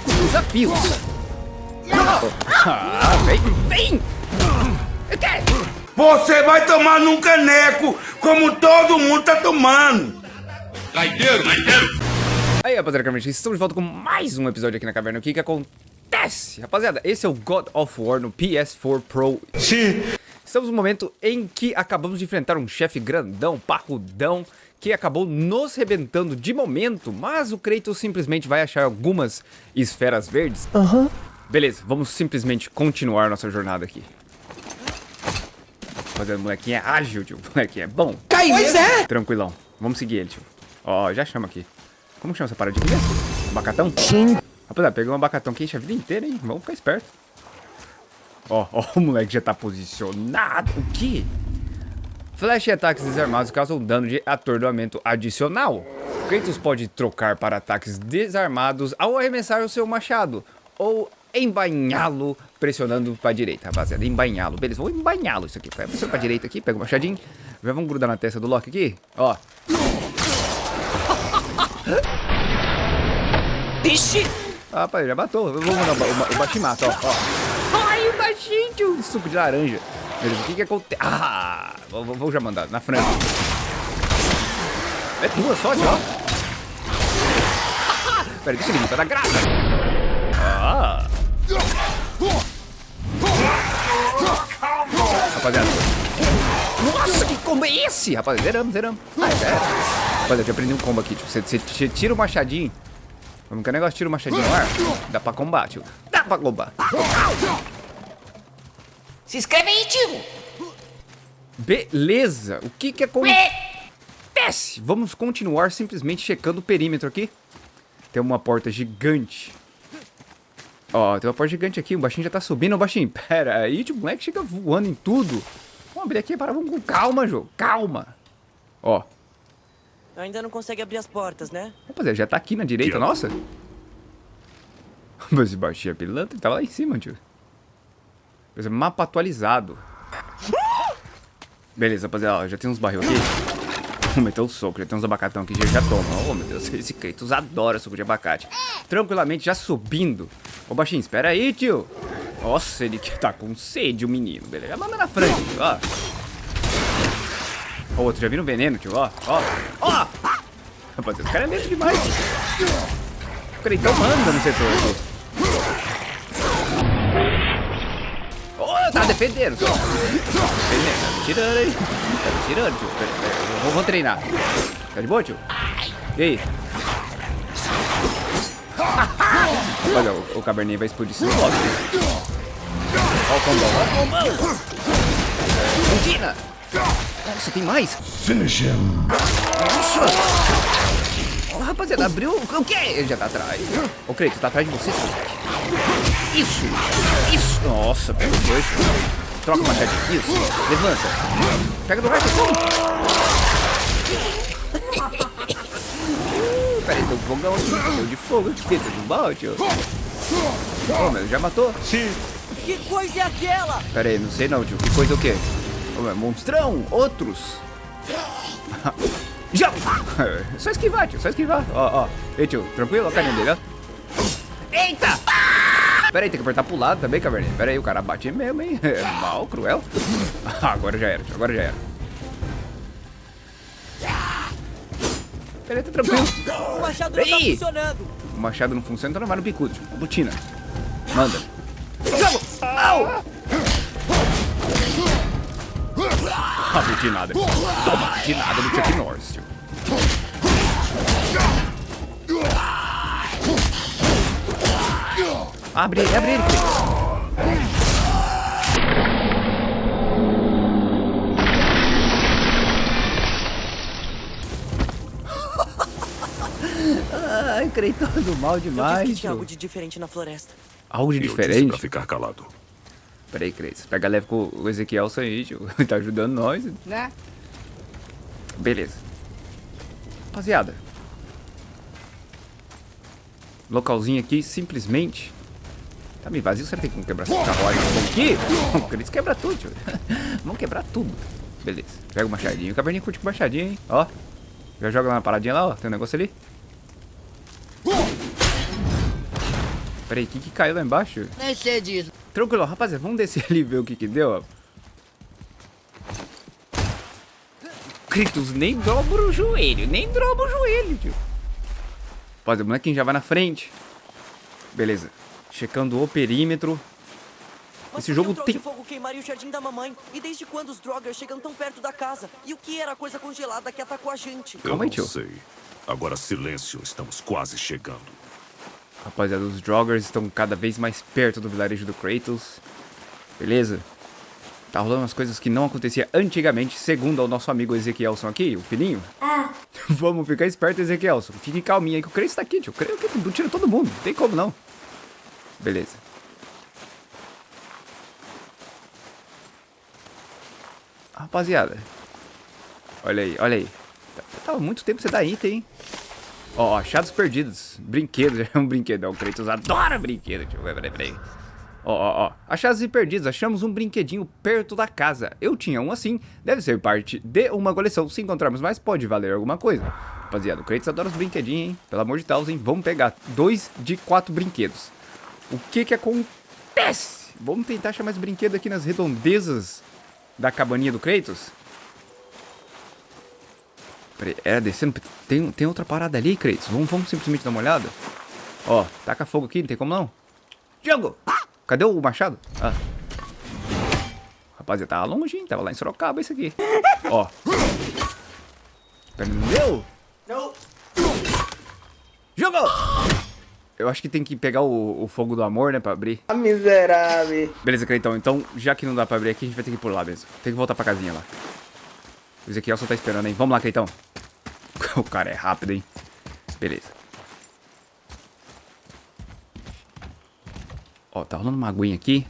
dos desafios. Ah, vem, vem! Você vai tomar num caneco, como todo mundo tá tomando. Gaiteiro, gaiteiro. Aí, rapaziada, Caverna, estamos de volta com mais um episódio aqui na Caverna. O que que acontece? Rapaziada, esse é o God of War no PS4 Pro. Sim. Estamos no momento em que acabamos de enfrentar um chefe grandão, parrudão, que acabou nos rebentando de momento, mas o Kratos simplesmente vai achar algumas esferas verdes. Aham. Beleza, vamos simplesmente continuar nossa jornada aqui. Rapaziada, o molequinho é ágil, tio. O molequinho é bom. Pois é! Tranquilão. Vamos seguir ele, tio. Ó, já chama aqui. Como chama essa paradinha mesmo? Abacatão? Sim. Rapaziada, pegou um abacatão que enche a vida inteira, hein? Vamos ficar esperto. Ó, ó, o moleque já tá posicionado. O quê? Flash e ataques desarmados causam dano de atordoamento adicional. Kratos pode trocar para ataques desarmados ao arremessar o seu machado. Ou embainhá-lo pressionando para a direita, rapaziada. Embainhá-lo. Beleza, vou embainhá-lo isso aqui. Você para a direita aqui, pega o machadinho. Já vamos grudar na testa do Loki aqui. Ó. Vixe! Ah, rapaz, já matou. Vou mandar o, o, o ó, ó. Ai, o baixinho, tio. Suco de laranja. Beleza, o que que acontece? Ah, vou, vou- já mandar, na frente. É duas só, tio, ó. Pera, deixa ele vir, tá da graça. Ah. Rapaziada. Nossa, que combo é esse? Rapaziada, zeramos, zeramos. Ah, já era. Rapaziada, eu já aprendi um combo aqui, tio. Você, você- tira o machadinho. Como que o negócio tira o machadinho no ar? Dá pra combate, tio. Dá pra combate. Se inscreve aí, tio! Beleza. O que que acontece? Vamos continuar simplesmente checando o perímetro aqui. Tem uma porta gigante. Ó, tem uma porta gigante aqui. O baixinho já tá subindo. Ô, baixinho, pera aí. Tio, o moleque chega voando em tudo. Vamos abrir aqui. Para, vamos com calma, jogo. Calma. Ó. Ainda não consegue abrir as portas, né? Rapaziada, já tá aqui na direita, nossa. Mas esse baixinho é pilantra. Ele tava lá em cima, tio. Mapa atualizado. Beleza, rapaziada, ó, já tem uns barril aqui. Vou meter o soco, já tem uns abacatão aqui, já, já toma. Oh, meu Deus, esse Kratos adora suco de abacate. Tranquilamente, já subindo. Ô, baixinho, espera aí, tio. Nossa, ele tá com sede, o menino. Beleza, manda na frente, tio, ó. Ó, outro já viram veneno, tio, ó. Ó, ó. Rapaziada, esse cara é medo demais. tio. O Kratos manda no setor aqui. Tá defendendo, só. Defendendo, tá me tirando aí. Tá me tirando, tio. Pera, pera, eu vou, vou treinar. Tá de boa, tio? E aí? Olha, o, o caverninha vai explodir esse bloco. Ó o combão, ó o combão. Continua. Nossa, tem mais? Finish him. Nossa! Ó, rapaziada, abriu. O quê? Ele já tá atrás. Ô, Creito, tá atrás de você, seu. Isso! Isso! Nossa, o gancho. Troca o machadinho. Isso. Levanta. Pega do raio, Peraí, tem um fogão aqui. Tem de fogo aqui. Tem de balde, ó. Ô, meu, já matou? Sim. Que coisa é aquela? Pera aí, não sei não, tio. Que coisa o quê? Ô, é monstrão! Outros! Já! Só esquivar, tio, só esquivar. Ó, ó. Ei, tio, tranquilo? A carinha dele, ó. Eita! Pera aí, tem que apertar pro lado também, caverninha. Pera aí, o cara bate mesmo, hein? É mal, cruel. Agora já era, agora já era. Pera aí, tá tranquilo. O machado não tá Ei! funcionando. O machado não funciona, então não vai no bicudo, tio. Butina. Manda. Jogo! Au! Ah, butinada. Toma, butinada do Chuck Norris, tio. Abre ele, abre ele. Ai, Creiton do mal Eu vi que demais, tinha algo de diferente na floresta. Algo de Eu disse pra diferente? ficar calado. Peraí, Cris. Pega leve com o Ezequiel aí, tio. Ele tá ajudando nós. Né? Beleza. Rapaziada. Localzinho aqui, simplesmente. Tá meio vazio, será que tem como quebrar essa carruagem aqui? O Cris quebra tudo, tio. Vamos quebrar tudo. Beleza. Pega o machadinho. O caverninha curte com o machadinho, hein? Ó. Já joga lá na paradinha lá, ó. Tem um negócio ali. Peraí, o que que caiu lá embaixo? Nem sei disso. Tranquilo, rapaziada, vamos descer ali e ver o que que deu, ó. Kratos, nem dobra o joelho, nem dobra o joelho, tio. Rapaziada, o molequinho já vai na frente. Beleza. Checando o perímetro. Mas Esse jogo tem- fogo queimaria o jardim da mamãe? E desde quando os Droggers chegam tão perto da casa? E o que era a coisa congelada que atacou a gente? Eu Calma aí, não tio. sei. Agora silêncio, estamos quase chegando. Rapaziada, os Droggers estão cada vez mais perto do vilarejo do Kratos. Beleza? Tá rolando umas coisas que não acontecia antigamente, segundo o nosso amigo Ezequielson aqui, o filhinho. Vamos ficar esperto, Ezequielson. Fique calminho aí que o Kratos tá aqui, tio. O Kratos que tira todo mundo, não tem como não. Beleza. Rapaziada. Olha aí, olha aí. Tava muito tempo você dar item, hein? Ó, achados perdidos. Brinquedos, é um brinquedo. O Kratos adora brinquedo. Ver, peraí, peraí. Ó, ó, ó. Achados e perdidos. Achamos um brinquedinho perto da casa. Eu tinha um assim. Deve ser parte de uma coleção. Se encontrarmos mais, pode valer alguma coisa. Rapaziada, o Kratos adora os brinquedinhos, hein? Pelo amor de Deus, hein? Vamos pegar dois de quatro brinquedos. O que que acontece? Vamos tentar achar mais brinquedo aqui nas redondezas da cabaninha do Kratos. Peraí, era descendo. Tem, tem outra parada ali, Kratos. Vamos, vamos simplesmente dar uma olhada. Ó, taca fogo aqui, não tem como não. Diogo! Cadê o machado? Ah. Rapaziada, tava longe, hein? Tava lá em Sorocaba isso aqui. Ó. Entendeu? Jogou! Eu acho que tem que pegar o, o fogo do amor, né, pra abrir. Ah, miserável. Beleza, Cleitão. Então, já que não dá pra abrir aqui, a gente vai ter que ir por lá mesmo. Tem que voltar pra casinha lá. O Ezequiel só tá esperando, hein? Vamos lá, Cleitão. O cara é rápido, hein? Beleza. Ó, tá rolando uma aguinha aqui.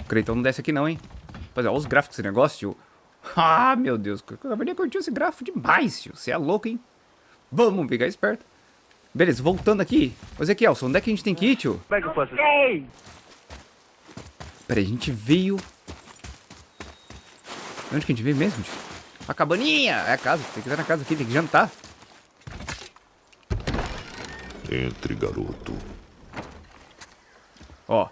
O Cleitão não desce aqui não, hein? É, olha os gráficos desse negócio, tio. Ah, meu Deus. Eu de curtir esse gráfico demais, tio. Você é louco, hein? Vamos ficar esperto. Beleza, voltando aqui. Ô, Ezequielson, onde é que a gente tem que ir, tio? Como é que eu faço Peraí, a gente veio... Onde que a gente veio mesmo, tio? A cabaninha! É a casa, tem que estar na casa aqui, tem que jantar. Entre, garoto. Ó.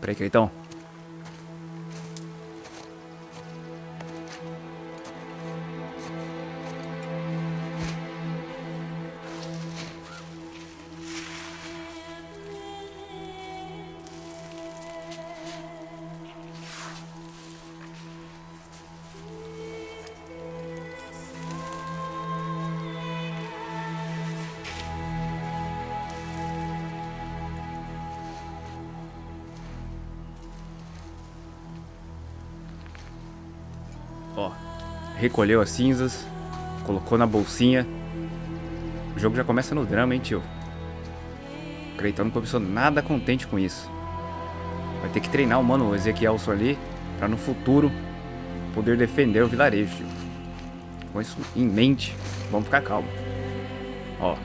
Peraí, Cleitão. Recolheu as cinzas, colocou na bolsinha. O jogo já começa no drama, hein, tio? O Cleitão não começou nada contente com isso. Vai ter que treinar o mano Ezequielson ali, pra no futuro poder defender o vilarejo, tio. Com isso em mente, vamos ficar calmo. Ó.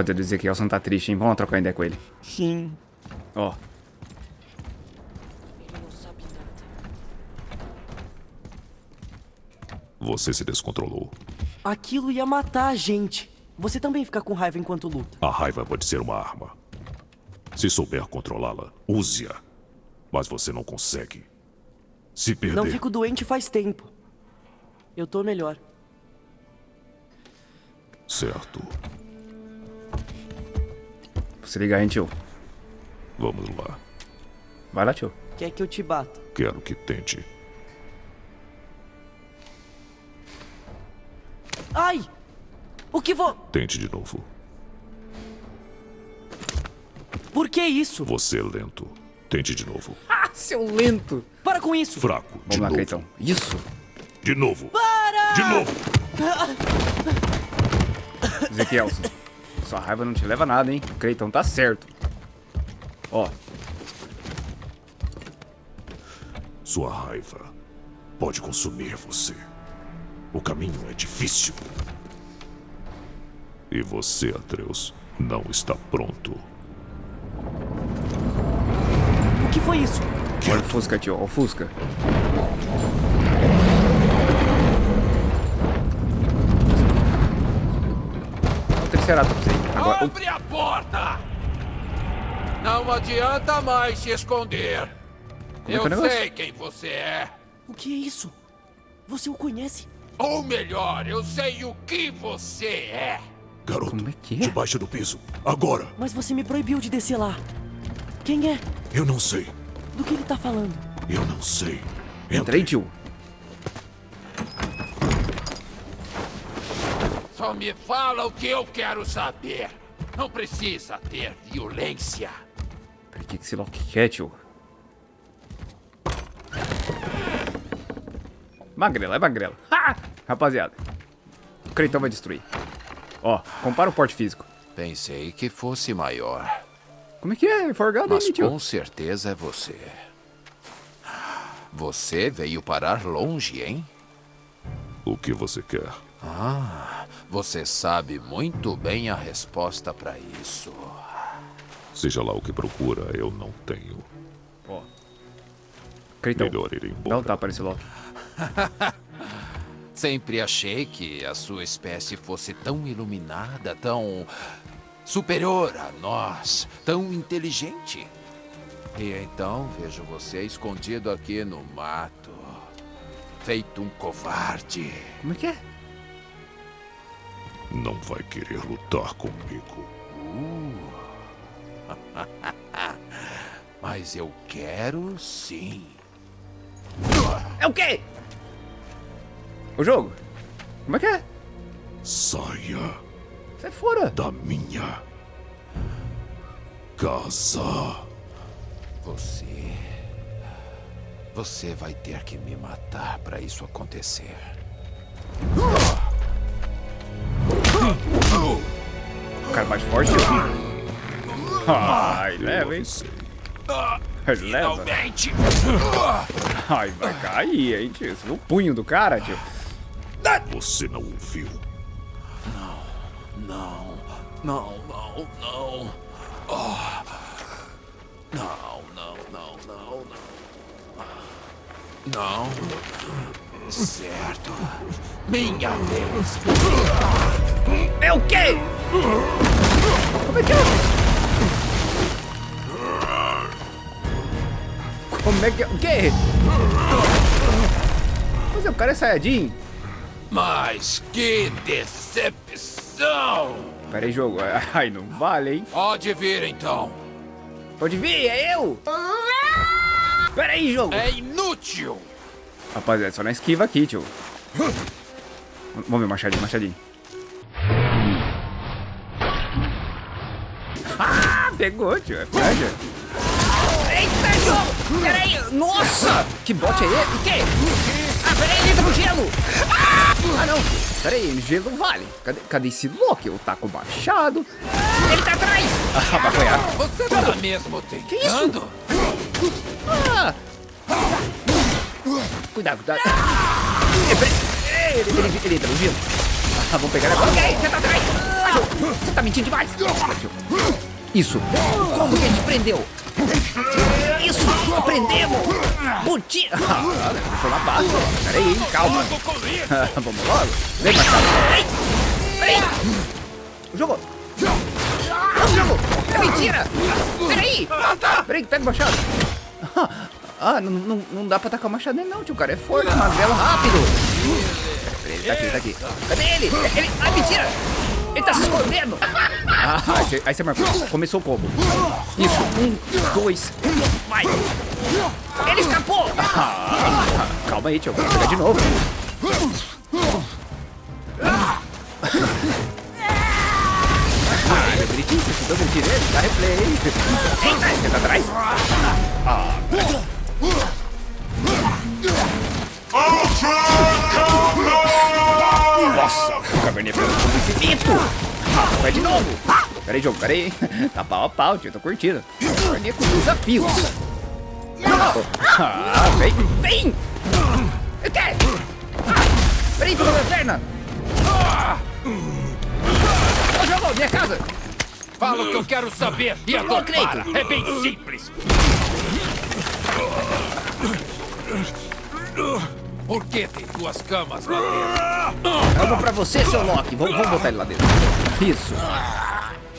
Pode dizer que o Elson tá triste, hein? Vamos lá trocar ideia com ele. Sim. Ó. Ele não sabe nada. Você se descontrolou. Aquilo ia matar a gente. Você também fica com raiva enquanto luta. A raiva pode ser uma arma. Se souber controlá-la, use-a. Mas você não consegue. Se perder. Não fico doente faz tempo. Eu tô melhor. Certo. Se ligar, hein, tio? Vamos lá. Vai lá, tio. Quer que eu te bata? Quero que tente. Ai! O que vou. Tente de novo. Por que isso? Você é lento. Tente de novo. Ah, seu lento! Para com isso! Fraco. Vamos De lá, novo. Cleitão. Isso! De novo. Para! De novo. Ezequielson. Sua raiva não te leva a nada, hein? O Cleitão tá certo. Ó. Sua raiva pode consumir você. O caminho é difícil. E você, Atreus, não está pronto. O que foi isso? Olha o Fusca, tio. Olha o Fusca. Triceratops Abre a porta! Não adianta mais se esconder. Como é Eu que é o negócio? sei quem você é. O que é isso? Você o conhece? Ou melhor, eu sei o que você é. Garoto, Como é que é? debaixo do piso. Agora! Mas você me proibiu de descer lá. Quem é? Eu não sei. Do que ele tá falando? Eu não sei. Entra aí, tio. Só me fala o que eu quero saber. Não precisa ter violência. Peraí, o que que esse Loki quer, tio? Magrela, é magrela. Ha! Rapaziada. O Creitão vai destruir. Ó, compara o porte físico. Pensei que fosse maior, Como é que é? Forgado mas aí, com certeza é você. Você veio parar longe, hein? O que você quer? Você sabe muito bem a resposta para isso. Seja lá o que procura, eu não tenho. Ó. Creitão, Melhor ir embora. dá um tapa nesse Loki. Sempre achei que a sua espécie fosse tão iluminada, tão superior a nós, tão inteligente. E então vejo você escondido aqui no mato, feito um covarde. Como é que é? Não vai querer lutar comigo. Mas eu quero sim. É o quê? O jogo? Como é que é? Saia Sai fora. da minha casa. Você. Você vai ter que me matar para isso acontecer. Cara bate forte. Ai, leva, hein? Leva. Finalmente! Ai, vai cair, hein, tio? Você viu o punho do cara, tio? Você não ouviu. Não, não, não, não. Ah. Não, não, não, não, não. Não. Certo. Minha vez. É o quê? Como é que é? Como é que é? O quê? Mas o cara é Saiyajin. Mas que decepção! Pera aí, jogo. Ai, não vale, hein? Pode vir então. Pode vir, é eu! Pera aí, jogo! É inútil! Rapaziada, só na esquiva aqui, tio. Vamos ver, machadinho, machadinho. Pegou, tio. É praga. Eita, jogo! Peraí, nossa! Que bote é esse? O quê? Ah, peraí, ele entra no gelo! Ah, não. Pera aí, gelo vale. Cadê, cadê esse Loki? Eu taco machado. Ele tá atrás! Ah, vai apanhar. Você tá mesmo tentando? Ah. Cuidado, cuidado. Eh, peraí. Eh, Ele, ele, ele entra no gelo. Ah, vamos pegar agora. Ok, você tá atrás! Ah, Você tá mentindo demais. Isso. Como que a gente prendeu? Isso! Prendemos! Buti... Ah, foi uma. Pera aí, hein, calma. Vamos logo. Vem, machado. Peraí! Peraí! Jogo. Não, jogo! É mentira! Peraí! Peraí, pega o machado. Ah, não, não, não dá pra tacar o machado nele não, tio. O cara é forte, magrelo, rápido. Peraí, ele tá aqui, ele tá aqui. Cadê ele? ele... Ah, mentira! Ele tá se escondendo! Ah, aí você- marcou. Começou o combo. Isso. Um, dois. Vai! Ele escapou! Ah, calma aí, tio. Vou pegar de novo. Ah, meu bonitinho, você deu um direito, dá replay. Eita, tá atrás? Ah. Nossa, o caverninha pegou um conhecimento. Ah, vai de novo. Pera aí, jogo, pera aí. Tá pau a pau, tio, tô curtindo. Caverninha com desafios. Ah, vem, vem! O quê? Ah, peraí, tô falando. Perna! Ô, jogo, minha casa! Fala o que eu quero saber e a Cleito. para. É bem simples. Por que tem duas camas lá dentro? Uma pra você, seu Loki. Vamos, vamos botar ele lá dentro. Isso.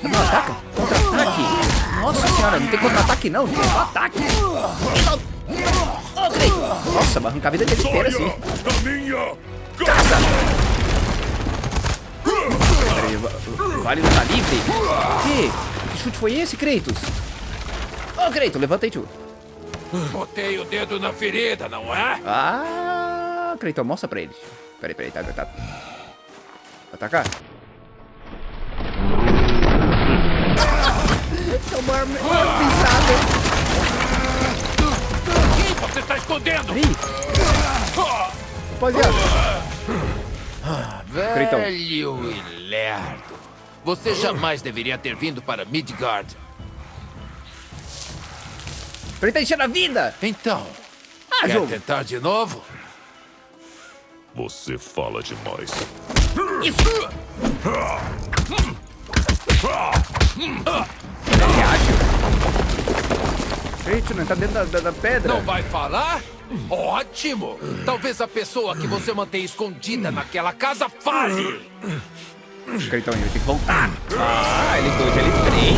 Não ataca? Contra-ataque. Nossa senhora, não tem contra-ataque não, tem só ataque. Nossa, vai arrancar a vida dele inteira assim. Caça! Peraí, va- vale não tá livre? Que? Que chute foi esse, Kratos? Ô, Kratos, levanta aí, tio. Botei o dedo na ferida, não é? Ah, Kratos, mostra pra eles. Peraí, peraí, tá, tá. Atacar? Tomou uma pisada. Quem você tá escondendo? Ih. Rapaziada. Cleitão. Velho e lerdo. Você jamais deveria ter vindo para Midgard. Ele tá enchendo a vida. Então, Ah, quer jogo. tentar de novo? Você fala demais. Ele acha. Kratos, não tá dentro da, da, da pedra. Não vai falar? Ótimo! Talvez a pessoa que você mantém escondida naquela casa fale! Kratos, ele tem que voltar. Ah, ele dois, ele três.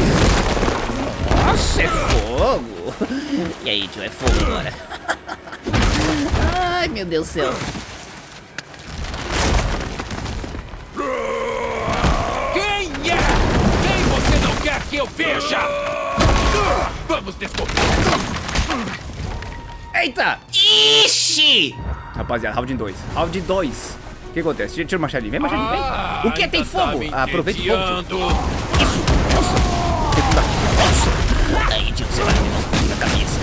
Nossa, é fogo. E aí, tio, é fogo agora. Ai, meu Deus do céu. Veja? Vamos descobrir! Eita! Ixi! Rapaziada, round 2. Round 2. O que acontece? Tira o machadinho. Vem, machadinho, vem. Ah, o que? Tem ainda tá fogo? Ah, Aproveita o fogo. tio. entediando. Aí, tio, você vai me na cabeça.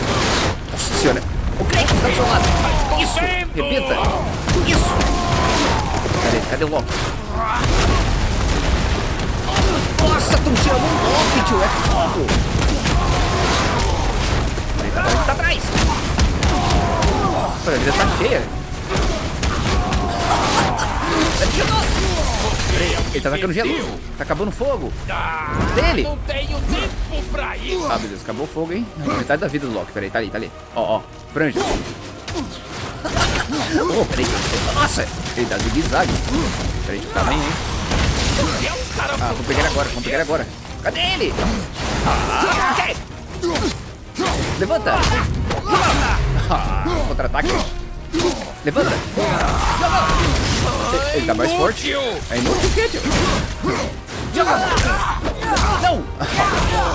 Nossa senhora. O Kratos tá do seu lado. Isso! Repita. Isso! Cadê? Cadê o Loki? Nossa, tão tirando um golpe, tio. É fogo! Ele tá, tá atrás. Olha, a vida tá cheia. Ele tá atacando gelo. Tá acabando fogo. Dele. Ah, beleza. Acabou o fogo, hein? Metade da vida do Loki. Peraí, tá ali, tá ali. Ó, ó. Franja. Oh, peraí. Nossa. Ele dá zigue-zague. Peraí, eu ficar bem, hein? É Ah, vamos pegar ele agora, vamos pegar ele agora. Cadê ele? Ah, ok. Levanta. Ah, contra-ataque. Levanta. Ele- Ele tá mais forte. É inútil tio? Joga. Não.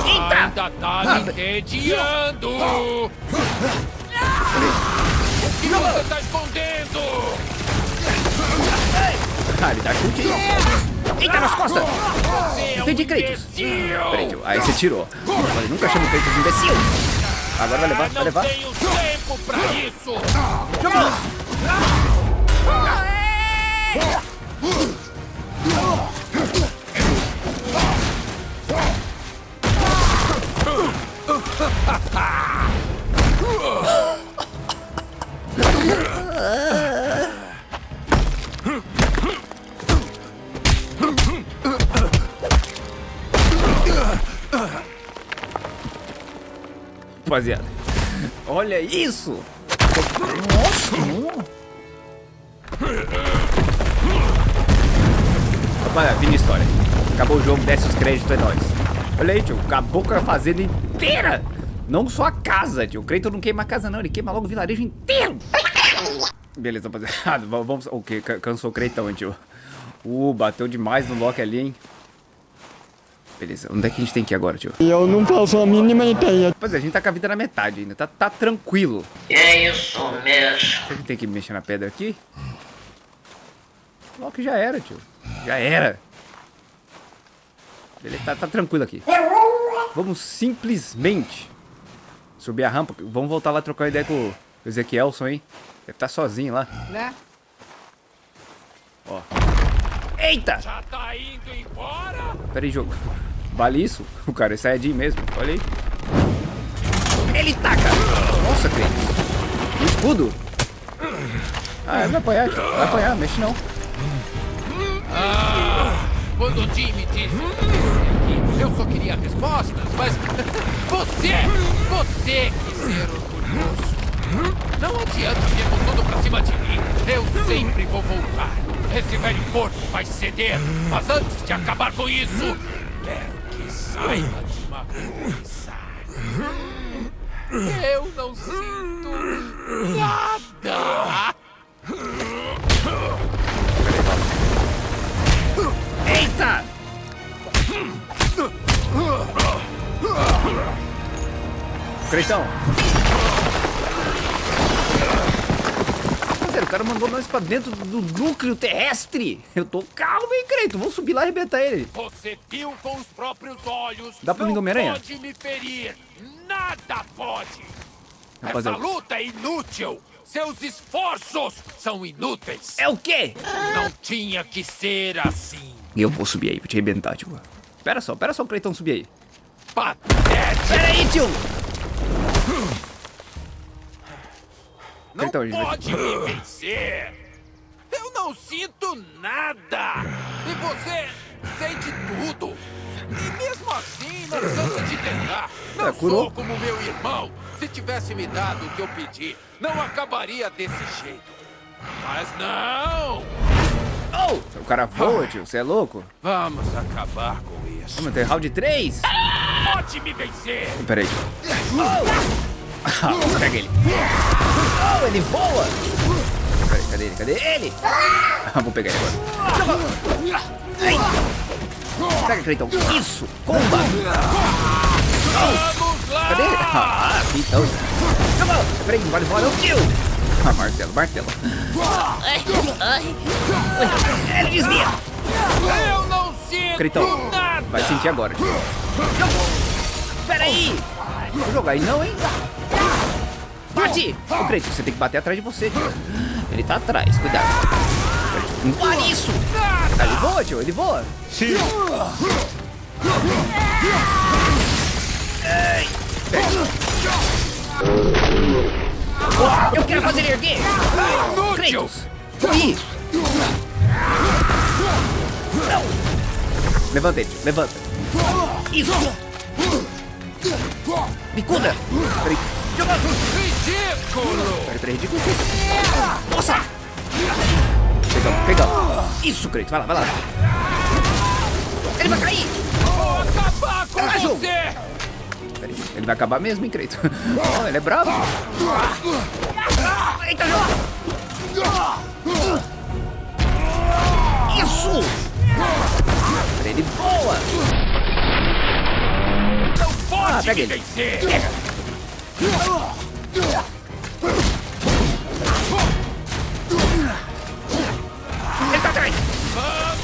Eita. Ainda tá me entediando! O que você tá escondendo? Ah, ele dá chute. Eita, nas costas. Um Entendi, Kratos. Peraí. Aí você tirou. Eu nunca chamo Kratos de imbecil. Agora vai levar, vai Não levar. tenho tempo pra isso! Rapaziada. Olha isso. Rapaziada, fim de história. Acabou o jogo, desce os créditos, é nóis. Olha aí, tio. Acabou com a fazenda inteira. Não só a casa, tio. O Kratos não queima a casa, não. Ele queima logo o vilarejo inteiro. Beleza, rapaziada. Vamos... O que? Cansou o Kratos, hein, tio. Uh, bateu demais no Loki ali, hein. Beleza, onde é que a gente tem que ir agora, tio? Eu não faço a mínima ideia. Rapaziada, a gente tá com a vida na metade ainda. Tá, tá tranquilo. É isso mesmo. Será que tem que mexer na pedra aqui? Loki já era, tio. Já era. Ele tá, tá tranquilo aqui. Vamos simplesmente subir a rampa. Vamos voltar lá trocar ideia com o Ezequielson, hein? Deve estar sozinho lá. Né? Ó. Eita! Já tá indo embora? Pera aí, jogo. Vale isso? O cara é Saiyajin mesmo. Olha aí. Ele taca! Nossa, Kratos. O escudo. Ah, vai apanhar. Vai apanhar, mexe não. Ah, quando o Jim me disse eu só queria respostas, mas você, você quis ser orgulhoso. Não adianta vir com tudo pra cima de mim. Eu sempre vou voltar. Esse velho corpo vai ceder. Mas antes de acabar com isso, Eu não sinto nada. Eita! Creitão. Sério, o cara mandou nós pra dentro do núcleo terrestre. Eu tô calmo, hein, Creito? Vamos subir lá e arrebentar ele. Você viu com os próprios olhos. Dá pra mim do Homem-Aranha? pode me ferir. Nada pode. Rapaziada. Essa luta é inútil. Seus esforços são inúteis. É o quê? Não tinha que ser assim. Eu vou subir aí, vou te arrebentar, tio. Pera só, pera só o Creitão subir aí. Patético. Pera aí, tio! Não Então, gente, pode me vencer. Eu não sinto nada. E você sente tudo. E mesmo assim, não cansa de tentar. Não É, sou como meu irmão. Se tivesse me dado o que eu pedi, não acabaria desse jeito. Mas não! Oh! O cara voa, tio. Você é louco? Vamos acabar com isso. Vamos ter round 3? Pode me vencer! Pera aí. Oh! Pega ele. Oh, ele voa! Aí, cadê ele? Cadê ele? Ah, vou pegar ele agora. Ai. Pega, Cleiton. Isso! Comba! Cadê ele? Ah, então. Peraí, não vale voar não, tio! Ah, martelo, martelo. Ele desvia! Eu não sinto Cleitão, nada! vai sentir agora, tio. Pera aí! Vou jogar aí não, hein? Bate! Ô, Cleiton, você tem que bater atrás de você, tio. Ele tá atrás, cuidado. Não pare isso! Ah, ele voa, tio, ele voa. Sim. Eu quero fazer ele erguer! Kratos! Corri! Não! Levanta ele, tio, levanta. Isso! Bicuda! Peraí. Ridículo! Peraí, peraí, ridículo. Nossa! Pegamos, pegamos. Isso, Kratos, vai lá, vai lá. Ele vai cair! Vou acabar com Ah, jogo. você! Peraí, ele vai acabar mesmo, hein, Kratos? Oh, ele é bravo. Eita, joga! Isso! Peraí, ele voa! Não pode Ah, pega ele. vencer! Pega! Ele tá atrás!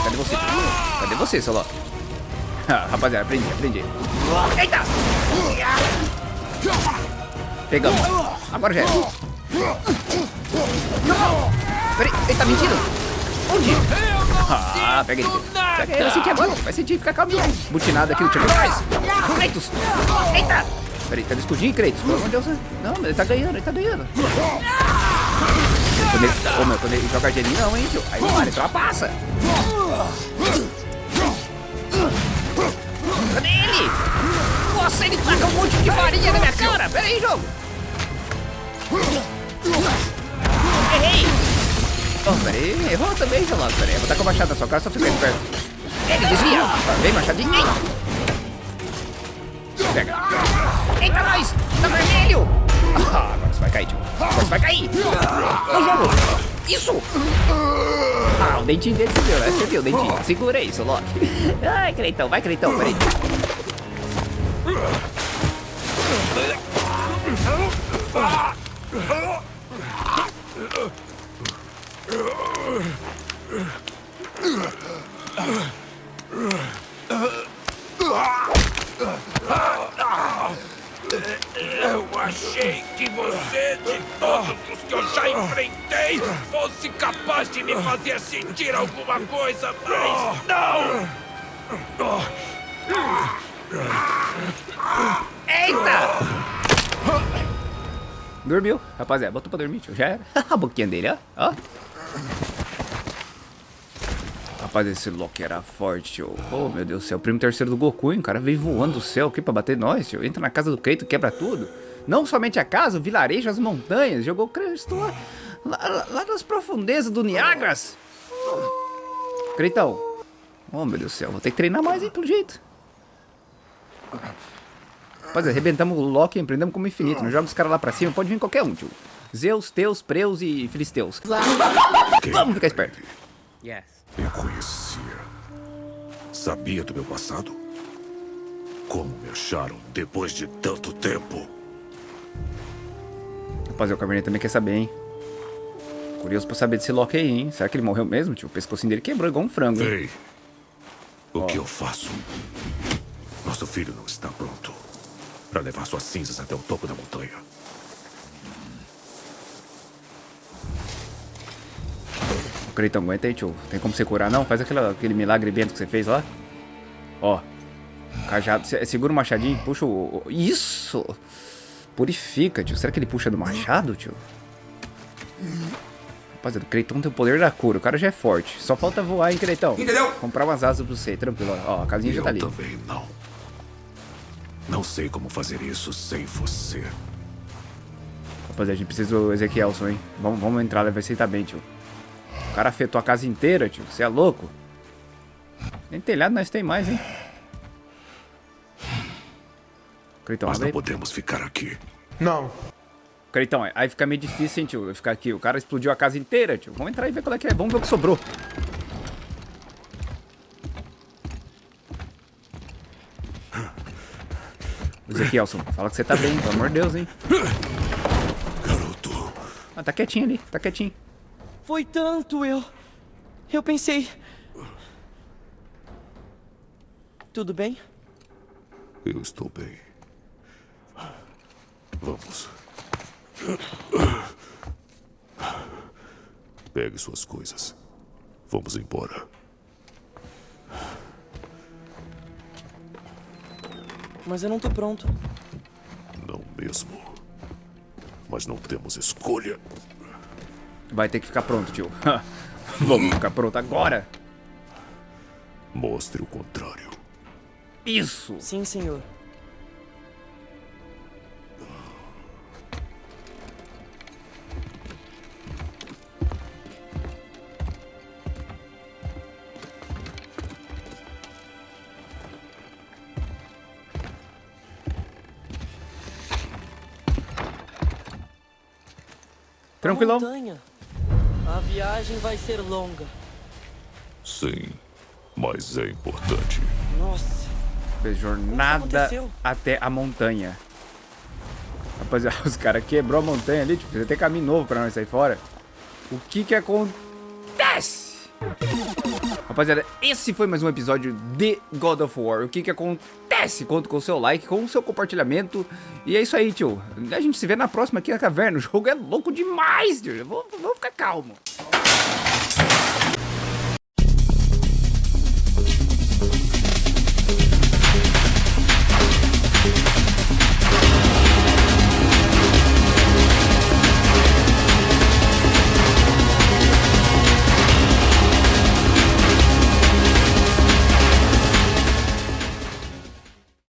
Cadê você? Cadê você, Soló? Ah, rapaziada, aprendi, aprendi. Eita! Pegamos. Agora já é. Peraí, ele tá mentindo? Onde? Ah, pega ele. Pega ele, vai sentir agora. Vai sentir, fica calminho. Butinado aqui, o time! Eita! Peraí, cadê o escudinho, Kratos? Pelo amor de Deus. Não, ele tá ganhando, ele tá ganhando. Quando ele, ô, meu, quando ele joga gelinho, não, hein, tio? Aí, mano, ele ultrapassa. Cadê ele? Nossa, ele taca um monte de farinha na minha cara. Pera aí, jogo. Errei. Oh, peraí, errou também, seu lado. Peraí, vou tacar o machado na sua cara, só fica esperto. Ele desvia. Vem, machadinho. Pega. Eita, nós! Tá vermelho! Ah, agora você vai cair, tio. Agora você vai cair. Não jogo. Isso! Ah, o dentinho dele você viu, né? Você viu o dentinho. Segura seu Loki. Ai, Creitão, vai, Creitão, peraí. Eu fazer sentir alguma coisa, mas não! Eita! Dormiu, rapaziada. Botou pra dormir, tio. Já era. A boquinha dele, ó. ó. Rapaz, esse Loki era forte, tio. Oh, meu Deus do céu. O primo terceiro do Goku, hein? O cara veio voando do céu aqui pra bater nós, tio. Entra na casa do Creito, quebra tudo. Não somente a casa, o vilarejo, as montanhas. Jogou o Cristo lá, lá, lá nas profundezas do Niagras. Creitão. Oh, meu Deus do céu. Vou ter que treinar mais, hein, pelo jeito. Rapaz, arrebentamos o Loki e empreendemos como infinito. Não joga os caras lá pra cima, pode vir qualquer um, tio. Zeus, Teus, Preus e Filisteus. Vamos ficar esperto. Yes. Eu conhecia. Sabia do meu passado? Como me acharam depois de tanto tempo? Rapaziada, o Cabernet também quer saber, hein? Curioso pra saber desse Loki aí, hein? Será que ele morreu mesmo, tio? O pescocinho dele quebrou igual um frango? Ei, o que eu faço? Nosso filho não está pronto para levar suas cinzas até o topo da montanha. O Creitão, aguenta aí, tio. Tem como você curar, não? Faz aquele, aquele milagre bento que você fez lá. Ó. Cajado. Se- Segura o machadinho, puxa o- Isso! Purifica, tio. Será que ele puxa do machado, tio? Rapaziada, o Creitão tem o poder da cura. O cara já é forte. Só falta voar, hein, Creitão? Entendeu? Comprar umas asas pra você, tranquilo. Ó, a casinha já eu tá ali. também não. Não sei como fazer isso sem você. Rapaziada, a gente precisa do Ezequielson, hein? Vamos, vamos entrar, ele vai aceitar bem, tio. O cara afetou a casa inteira, tio. Você é louco? Nem telhado nós tem mais, hein? Creitão, Mas não aí. podemos ficar aqui. Creitão, aí fica meio difícil, hein, tio? Ficar aqui. O cara explodiu a casa inteira, tio. Vamos entrar e ver qual é que é. Vamos ver o que sobrou. Ezequielson, fala que você tá bem, pelo amor de Deus, hein? Garoto, Ah, tá quietinho ali, tá quietinho. Foi tanto, eu. Eu pensei. Tudo bem? eu estou bem. Vamos. Pegue suas coisas. Vamos embora. Mas eu não tô pronto. Não mesmo. Mas não temos escolha. Vai ter que ficar pronto, tio. Vamos ficar pronto agora. Mostre o contrário. Isso! Sim, senhor. Tranquilão. Montanha. A viagem vai ser longa. Sim, mas é importante. Nossa. Jornada até a montanha. Rapaziada, os caras quebrou a montanha ali, tipo, precisa ter caminho novo pra nós sair fora. O que que acontece? Rapaziada, esse foi mais um episódio de God of War. O que que acontece? Conto com o seu like, com o seu compartilhamento. E é isso aí, tio. A gente se vê na próxima aqui na caverna. O jogo é louco demais, tio. Vamos, ficar calmo.